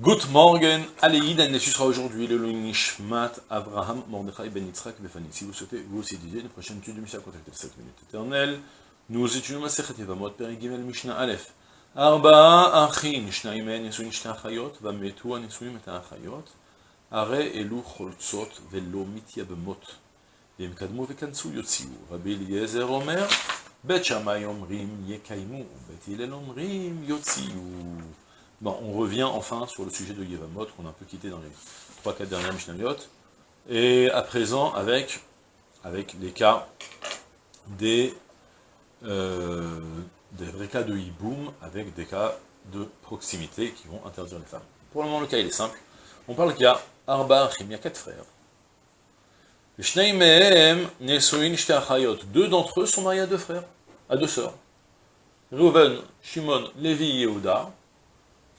Good morning, Aleïd, elle sera aujourd'hui le Nishmat Abraham Mordechai Ben Yitzhak Befani. Si vous souhaitez vous aussi étudier une prochaine étude du Mishnah, contactez 7 minutes éternelles. Nous étudions Masechet Yevamot, Peri Gimel Mishnah Aleph. Arba'a Achin, Shnaim En Yesuin Shna Achayot, Vametu Anesuim Et Achayot, Are Elu Choltzot Velo Mityabemot, Vem Kadmu Vekansu Yotziu, Rabbi Eliezer Omer, Bet Shammai Omrim Yekaimu, Bet Hillel Omrim. On revient enfin sur le sujet de Yevamot, qu'on a un peu quitté dans les 3-4 dernières Mishnayot, et à présent avec, les cas des, euh, des vrais cas de hiboum, avec des cas de proximité qui vont interdire les femmes. Pour le moment, le cas est simple. On parle qu'il y a Arba il y a quatre frères. Deux d'entre eux sont mariés à deux frères, à deux sœurs. Reuven, Shimon, Lévi et Yehuda,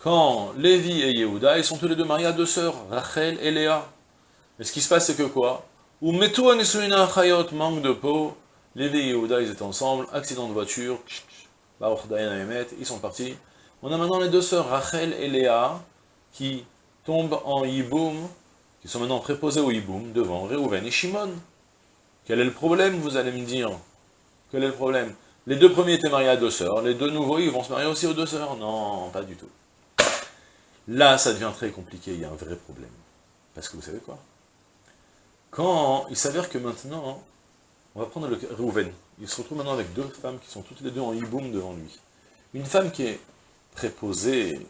quand Lévi et Yehuda, ils sont tous les deux mariés à deux sœurs, Rachel et Léa. Mais ce qui se passe, c'est que quoi? Ou Chayot, manque de peau, Lévi et Yehuda, ils étaient ensemble, accident de voiture, ils sont partis. On a maintenant les deux sœurs, Rachel et Léa, qui tombent en Yiboum, qui sont maintenant préposées au Yiboum, devant Réhouven et Shimon. Quel est le problème, vous allez me dire? Quel est le problème? Les deux premiers étaient mariés à deux sœurs, les deux nouveaux, ils vont se marier aussi aux deux sœurs? Non, pas du tout. Là, ça devient très compliqué, il y a un vrai problème. Parce que vous savez quoi? Quand il s'avère que maintenant, on va prendre le Reuven, il se retrouve maintenant avec deux femmes qui sont toutes les deux en hiboum devant lui. Une femme qui est préposée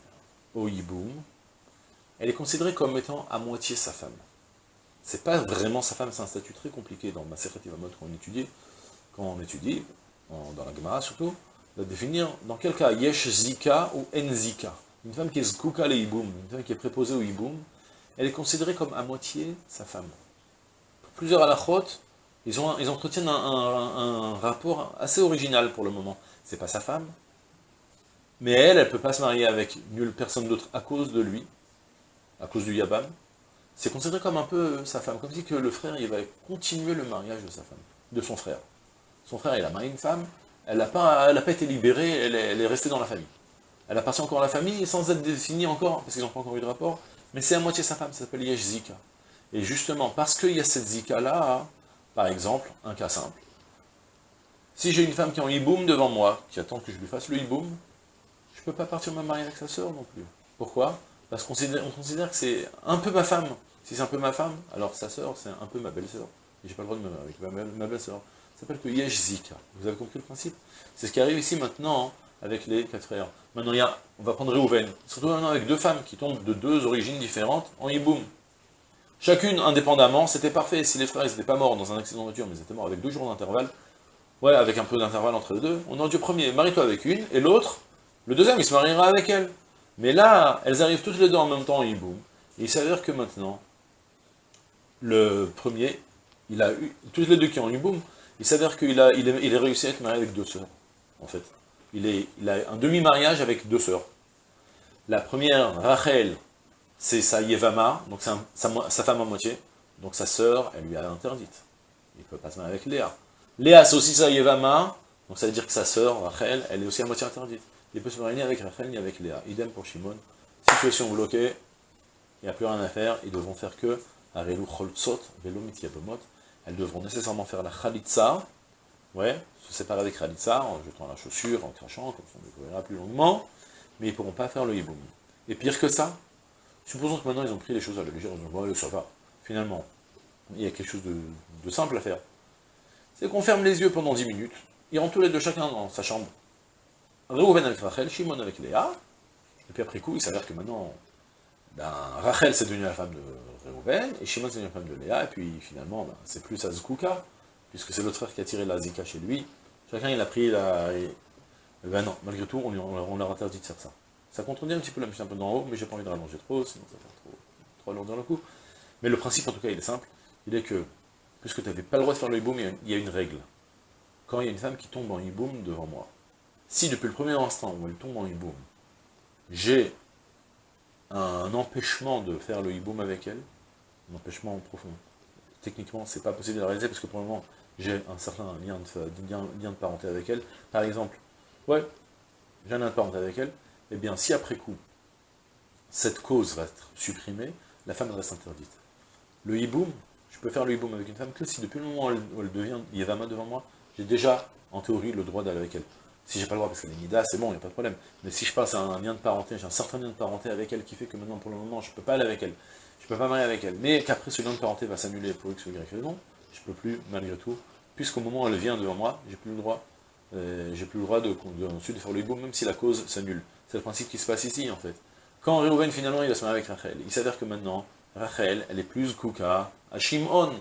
au hiboum, elle est considérée comme étant à moitié sa femme. C'est pas vraiment sa femme, c'est un statut très compliqué dans ma Vamot qu'on étudie, quand on étudie, dans la Gemara surtout, de définir dans quel cas Yesh Zika ou En Zika. Une femme qui est zkouka le hiboum, une femme qui est préposée au hiboum, elle est considérée comme à moitié sa femme. Plusieurs halachot, ils, ont, ils entretiennent un, rapport assez original pour le moment. C'est pas sa femme, mais elle, elle ne peut pas se marier avec nulle personne d'autre à cause de lui, à cause du yabam. C'est considéré comme un peu sa femme, comme si que le frère, il va continuer le mariage de sa femme, de son frère. Son frère, il a marié une femme, elle n'a pas été libérée, elle est restée dans la famille. Elle appartient encore à la famille, sans être définie encore, parce qu'ils n'ont pas encore eu de rapport, mais c'est à moitié sa femme, ça s'appelle Yesh Zika. Et justement, parce qu'il y a cette Zika-là, par exemple, un cas simple, si j'ai une femme qui est en hiboum devant moi, qui attend que je lui fasse le hiboum, je ne peux pas partir me marier avec sa sœur non plus. Pourquoi? Parce qu'on considère, que c'est un peu ma femme. Si c'est un peu ma femme, alors sa sœur, c'est un peu ma belle-sœur. Et j'ai pas le droit de me marier avec ma belle-sœur. Ça s'appelle que Yesh Zika. Vous avez compris le principe? C'est ce qui arrive ici maintenant, hein avec les quatre frères. Maintenant, il y a, on va prendre Réhouven, surtout maintenant avec deux femmes qui tombent de deux origines différentes en hiboum. Chacune indépendamment, c'était parfait. Si les frères n'étaient pas morts dans un accident de voiture, mais ils étaient morts avec deux jours d'intervalle, ouais, avec un peu d'intervalle entre les deux, on aurait dit premier, marie-toi avec une, et l'autre, le deuxième, il se mariera avec elle. Mais là, elles arrivent toutes les deux en même temps en hiboum. Et il s'avère que maintenant, le premier, il a eu, toutes les deux qui ont en hiboum, il s'avère qu'il a, il est, il est réussi à être marié avec deux sœurs, en fait il, a un demi-mariage avec deux sœurs. La première, Rachel, c'est sa Yevama, donc sa, femme à moitié, donc sa sœur, elle lui a interdite. Il ne peut pas se marier avec Léa. Léa, c'est aussi sa Yevama, donc ça veut dire que sa sœur, Rachel, elle est aussi à moitié interdite. Il peut se marier ni avec Rachel ni avec Léa. Idem pour Shimon. Situation bloquée, il n'y a plus rien à faire, ils devront faire que Arelu Choltzot, Velo elles devront nécessairement faire la Khalitsa, ouais, se séparer avec Khalitsa en jetant la chaussure, en crachant, comme on le découvrira plus longuement, mais ils ne pourront pas faire le hiboum. Et pire que ça, supposons que maintenant ils ont pris les choses à la légère, ils ont dit, ça va, finalement, il y a quelque chose de, simple à faire. C'est qu'on ferme les yeux pendant 10 minutes, ils rentrent tous les deux chacun dans sa chambre. Reuven avec Rachel, Shimon avec Léa, et puis après coup, il s'avère que maintenant, ben, Rachel c'est devenu la femme de Reuven, et Shimon c'est devenu la femme de Léa, et puis finalement, ben, c'est plus Azkouka, puisque c'est l'autre frère qui a tiré la zika chez lui, chacun il a pris la... ben non, malgré tout, on, leur interdit de faire ça. Ça contredit un petit peu la mission un peu d'en haut, mais j'ai pas envie de rallonger trop, sinon ça va faire trop, trop alourdir le coup. Mais le principe, en tout cas, il est simple, il est que, puisque tu n'avais pas le droit de faire le hiboum, il y a une règle. Quand il y a une femme qui tombe en hiboum devant moi, si depuis le premier instant où elle tombe en hiboum, j'ai un empêchement de faire le hiboum avec elle, un empêchement profond, techniquement, c'est pas possible de réaliser, parce que pour le moment, j'ai un certain lien de, parenté avec elle, par exemple, ouais, j'ai un lien de parenté avec elle, et eh bien si après coup, cette cause va être supprimée, la femme reste interdite. Le hiboum, je peux faire le hiboum avec une femme que si depuis le moment où elle, devient Yevama devant moi, j'ai déjà, en théorie, le droit d'aller avec elle. Si j'ai pas le droit parce qu'elle est Nida, c'est bon, il n'y a pas de problème. Mais si je passe à un lien de parenté, j'ai un certain lien de parenté avec elle qui fait que maintenant, pour le moment, je ne peux pas aller avec elle. Je ne peux pas marier avec elle. Mais qu'après, ce lien de parenté va s'annuler pour X ou Y raison, je ne peux plus, malgré tout, puisqu'au moment où elle vient devant moi, j'ai plus le droit, euh, j'ai plus le droit de, faire le hiboum, même si la cause s'annule. C'est le principe qui se passe ici, en fait. Quand Reuven, finalement, il va se marier avec Rachel, il s'avère que maintenant, Rachel, elle est plus kouka à Shimon.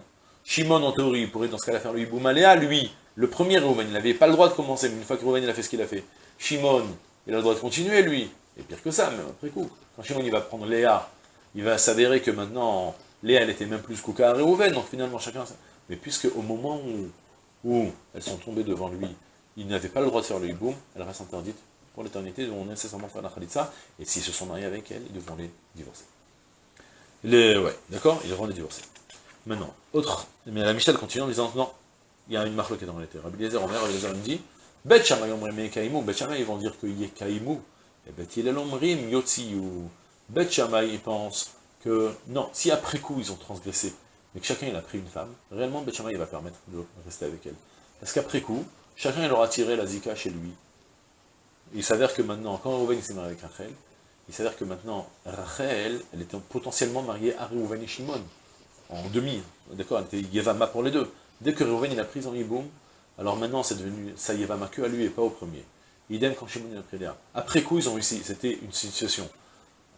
Shimon, en théorie, pourrait dans ce cas-là faire le hiboum. à lui, le premier Reuven, il n'avait pas le droit de commencer, mais une fois que Reuven il a fait ce qu'il a fait, Shimon, il a le droit de continuer, lui. Et pire que ça, même après coup. Quand Shimon, il va prendre Léa, il va s'avérer que maintenant, Léa, elle était même plus à Reuven, donc finalement, chacun... Mais puisque au moment où, elles sont tombées devant lui, il n'avait pas le droit de faire le hiboum, elle reste interdite pour l'éternité, ils vont nécessairement faire la khalitsa, et s'ils se sont mariés avec elle, ils devront les divorcer. Les, ouais, d'accord Ils devront les divorcer. Maintenant, autre, mais la Michel continue en disant, non, il y a une marque qui est dans l'été. Rabbi Eliezer Omer, Rabbi Eliezer me dit, Bet Shammai Omrim Kaimou, Bet ils vont dire qu'il y et Bet Yilel Omrim Yotziyu. Bet Shammai ils pensent que, non, si après coup ils ont transgressé, mais que chacun il a pris une femme, réellement Bet Shammai il va permettre de rester avec elle. Parce qu'après coup, chacun il aura tiré la zika chez lui, il s'avère que maintenant, quand Reuven s'est marié avec Rachel, il s'avère que maintenant, Rachel, elle était potentiellement mariée à Reuven et Shimon, en demi, d'accord, elle était Yevama pour les deux. Dès que Reuven il a pris en Yiboum, alors maintenant c'est devenu ça Yevama que à lui et pas au premier. Idem quand Shimon a pris. Après coup, ils ont réussi, c'était une situation,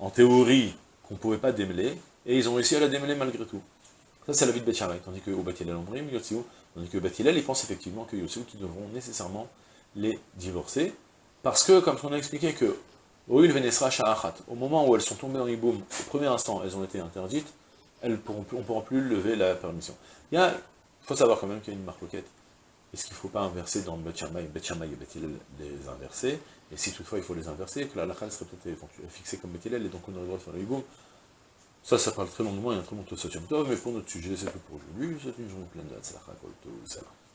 en théorie, qu'on ne pouvait pas démêler, et ils ont réussi à la démêler malgré tout. Ça, c'est la vie de Beth tandis que au Bathilel Omrim, tandis que Bathilel, il pense effectivement que Yotsiou, qui devront nécessairement les divorcer, parce que, comme on a expliqué que, au moment où elles sont tombées dans l'Iboum, au premier instant, elles ont été interdites, elles pourront on ne pourra plus lever la permission. Il faut savoir quand même qu'il y a une marloquette. Est-ce qu'il ne faut pas inverser dans Bet Shammai, Bet et les inverser? Et si toutefois il faut les inverser, que la halakha serait peut-être fixée comme Bet et donc on aurait le droit de faire l'Iboum. Ça, ça parle très longuement, a un très long Tosot mais pour notre sujet, c'est tout pour aujourd'hui. C'est une journée pleine de tout ça.